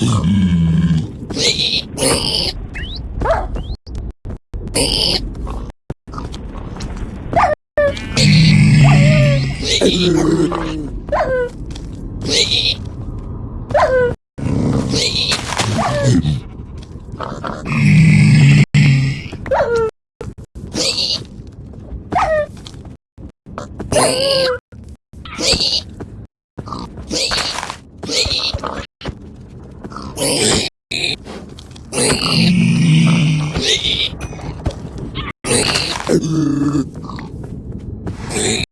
Yeah. Please. Hey.